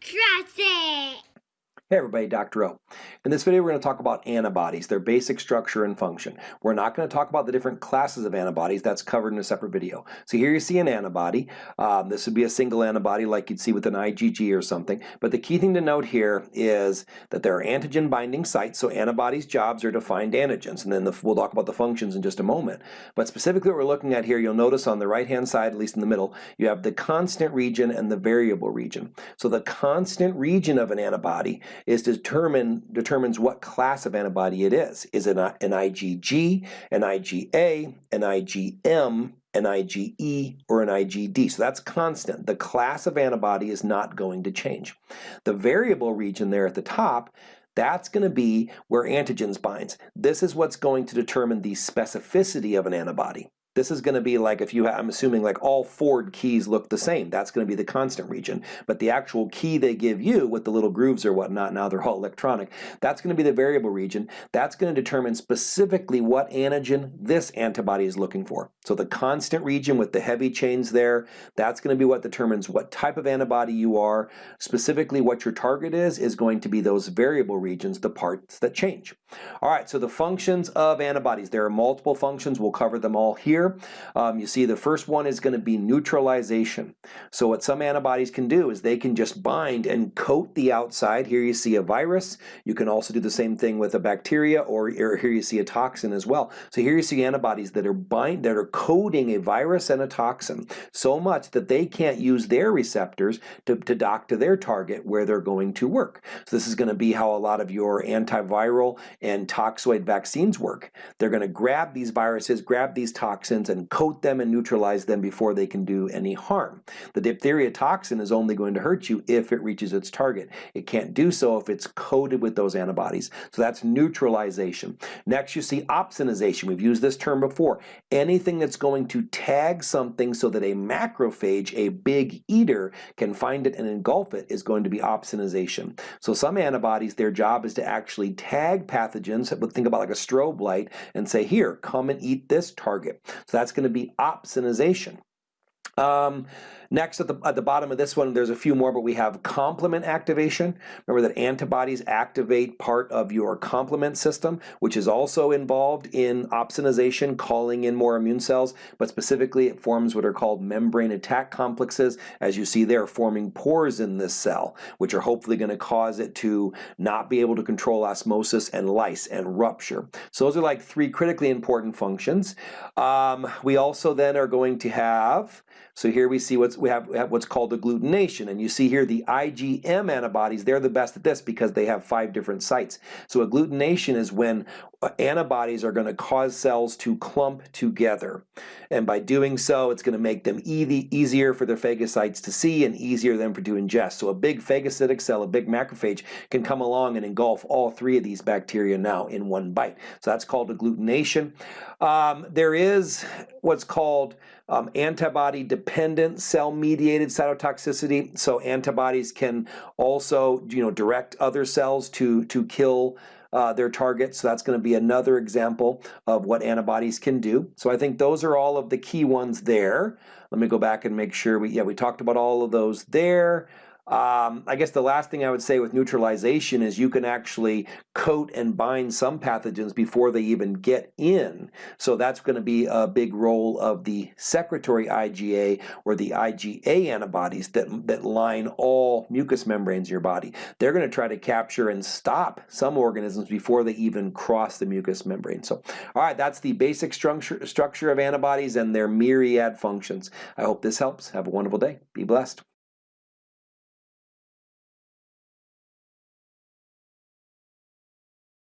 Trust it! Hey everybody, Dr. O. In this video we're going to talk about antibodies, their basic structure and function. We're not going to talk about the different classes of antibodies, that's covered in a separate video. So here you see an antibody. Um, this would be a single antibody like you'd see with an IgG or something. But the key thing to note here is that there are antigen binding sites, so antibodies' jobs are to find antigens. And then the, we'll talk about the functions in just a moment. But specifically what we're looking at here, you'll notice on the right hand side, at least in the middle, you have the constant region and the variable region. So the constant region of an antibody is determine determines what class of antibody it is. Is it an IgG, an IgA, an IgM, an IgE, or an IgD. So that's constant. The class of antibody is not going to change. The variable region there at the top that's going to be where antigens binds. This is what's going to determine the specificity of an antibody. This is going to be like if you, I'm assuming like all Ford keys look the same. That's going to be the constant region. But the actual key they give you with the little grooves or whatnot, now they're all electronic, that's going to be the variable region. That's going to determine specifically what antigen this antibody is looking for. So the constant region with the heavy chains there, that's going to be what determines what type of antibody you are. Specifically what your target is, is going to be those variable regions, the parts that change. All right, so the functions of antibodies. There are multiple functions. We'll cover them all here. Um, you see the first one is going to be neutralization. So what some antibodies can do is they can just bind and coat the outside. Here you see a virus. You can also do the same thing with a bacteria or, or here you see a toxin as well. So here you see antibodies that are bind that are coating a virus and a toxin so much that they can't use their receptors to, to dock to their target where they're going to work. So this is going to be how a lot of your antiviral and toxoid vaccines work. They're going to grab these viruses, grab these toxins, and coat them and neutralize them before they can do any harm. The diphtheria toxin is only going to hurt you if it reaches its target. It can't do so if it's coated with those antibodies. So that's neutralization. Next you see opsonization. We've used this term before. Anything that's going to tag something so that a macrophage, a big eater, can find it and engulf it is going to be opsonization. So some antibodies, their job is to actually tag pathogens, think about like a strobe light, and say, here, come and eat this target. So that's going to be opsonization. Um, Next, at the, at the bottom of this one, there's a few more, but we have complement activation. Remember that antibodies activate part of your complement system, which is also involved in opsonization, calling in more immune cells, but specifically it forms what are called membrane attack complexes. As you see there, forming pores in this cell, which are hopefully going to cause it to not be able to control osmosis and lyse and rupture. So those are like three critically important functions. Um, we also then are going to have, so here we see what's we have, we have what's called agglutination. And you see here the IgM antibodies, they're the best at this because they have five different sites. So agglutination is when antibodies are going to cause cells to clump together. And by doing so, it's going to make them e easier for their phagocytes to see and easier then for to ingest. So a big phagocytic cell, a big macrophage, can come along and engulf all three of these bacteria now in one bite. So that's called agglutination. Um, there is what's called um, antibody-dependent cell-mediated cytotoxicity. So antibodies can also, you know, direct other cells to to kill uh, their targets. So that's going to be another example of what antibodies can do. So I think those are all of the key ones there. Let me go back and make sure we, yeah, we talked about all of those there. Um, I guess the last thing I would say with neutralization is you can actually coat and bind some pathogens before they even get in. So that's going to be a big role of the secretory IgA or the IgA antibodies that, that line all mucous membranes in your body. They're going to try to capture and stop some organisms before they even cross the mucous membrane. So, all right, that's the basic structure, structure of antibodies and their myriad functions. I hope this helps. Have a wonderful day. Be blessed.